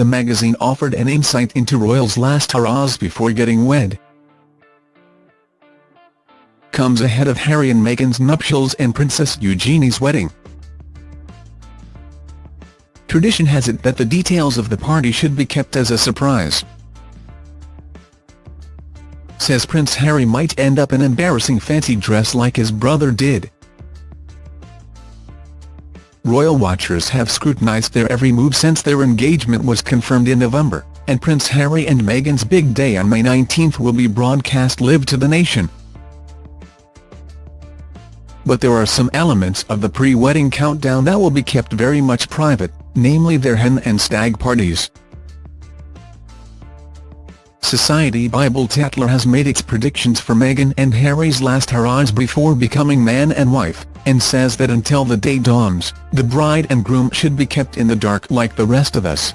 the magazine offered an insight into royals' last hurrahs before getting wed. Comes ahead of Harry and Meghan's nuptials and Princess Eugenie's wedding. Tradition has it that the details of the party should be kept as a surprise. Says Prince Harry might end up in embarrassing fancy dress like his brother did. Royal watchers have scrutinised their every move since their engagement was confirmed in November, and Prince Harry and Meghan's big day on May 19 will be broadcast live to the nation. But there are some elements of the pre-wedding countdown that will be kept very much private, namely their hen and stag parties. Society Bible Tatler has made its predictions for Meghan and Harry's last hurrahs before becoming man and wife, and says that until the day dawns, the bride and groom should be kept in the dark like the rest of us.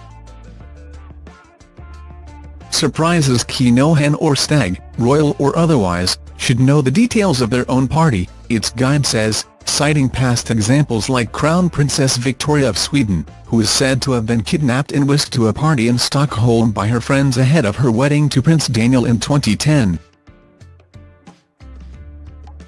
Surprises key no hen or stag, royal or otherwise, should know the details of their own party, its guide says, citing past examples like Crown Princess Victoria of Sweden, who is said to have been kidnapped and whisked to a party in Stockholm by her friends ahead of her wedding to Prince Daniel in 2010.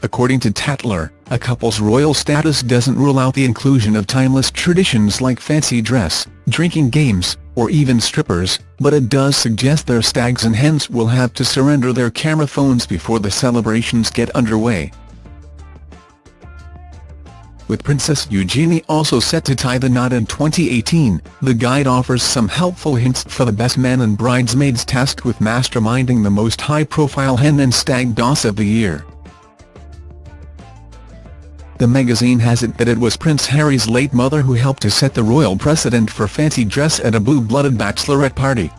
According to Tatler, a couple's royal status doesn't rule out the inclusion of timeless traditions like fancy dress, drinking games, or even strippers, but it does suggest their stags and hens will have to surrender their camera phones before the celebrations get underway with Princess Eugenie also set to tie the knot in 2018, the guide offers some helpful hints for the best men and bridesmaids tasked with masterminding the most high-profile hen and stag doss of the year. The magazine has it that it was Prince Harry's late mother who helped to set the royal precedent for fancy dress at a blue-blooded bachelorette party.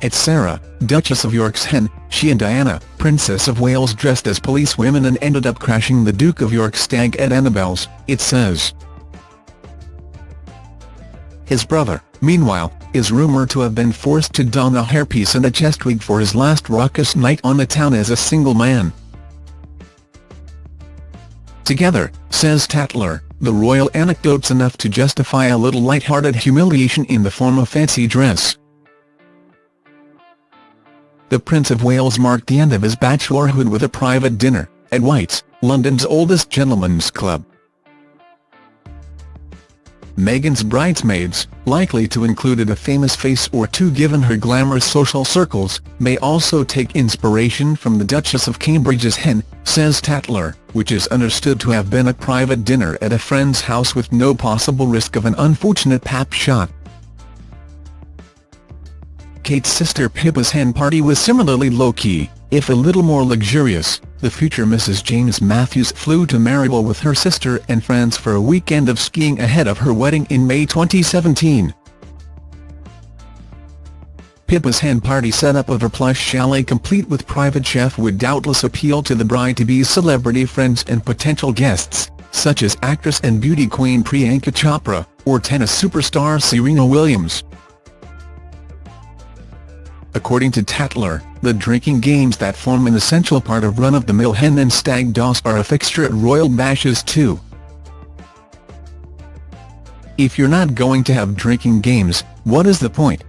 At Sarah, Duchess of York's hen, she and Diana, Princess of Wales dressed as policewomen and ended up crashing the Duke of York's stag at Annabel's, it says. His brother, meanwhile, is rumoured to have been forced to don a hairpiece and a chest wig for his last raucous night on the town as a single man. Together, says Tatler, the royal anecdote's enough to justify a little light-hearted humiliation in the form of fancy dress the Prince of Wales marked the end of his bachelorhood with a private dinner, at White's, London's oldest gentlemen's club. Meghan's bridesmaids, likely to include a famous face or two given her glamorous social circles, may also take inspiration from the Duchess of Cambridge's hen, says Tatler, which is understood to have been a private dinner at a friend's house with no possible risk of an unfortunate pap shot. Kate's sister Pippa's hen party was similarly low-key, if a little more luxurious. The future Mrs James Matthews flew to Meribel with her sister and friends for a weekend of skiing ahead of her wedding in May 2017. Pippa's hen party setup of a plush chalet complete with private chef would doubtless appeal to the bride-to-be's celebrity friends and potential guests, such as actress and beauty queen Priyanka Chopra, or tennis superstar Serena Williams. According to Tatler, the drinking games that form an essential part of run-of-the-mill hen and stag doss are a fixture at royal bashes too. If you're not going to have drinking games, what is the point?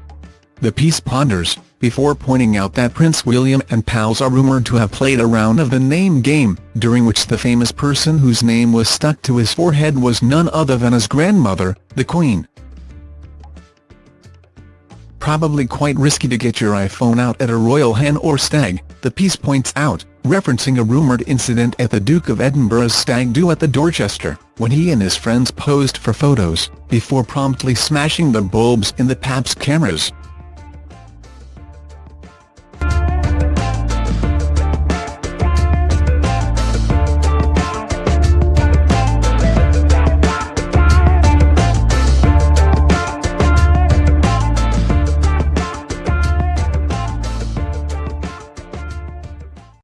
The piece ponders, before pointing out that Prince William and pals are rumoured to have played a round of the name game, during which the famous person whose name was stuck to his forehead was none other than his grandmother, the Queen probably quite risky to get your iPhone out at a royal hen or stag, the piece points out, referencing a rumoured incident at the Duke of Edinburgh's stag do at the Dorchester, when he and his friends posed for photos, before promptly smashing the bulbs in the Pap's cameras.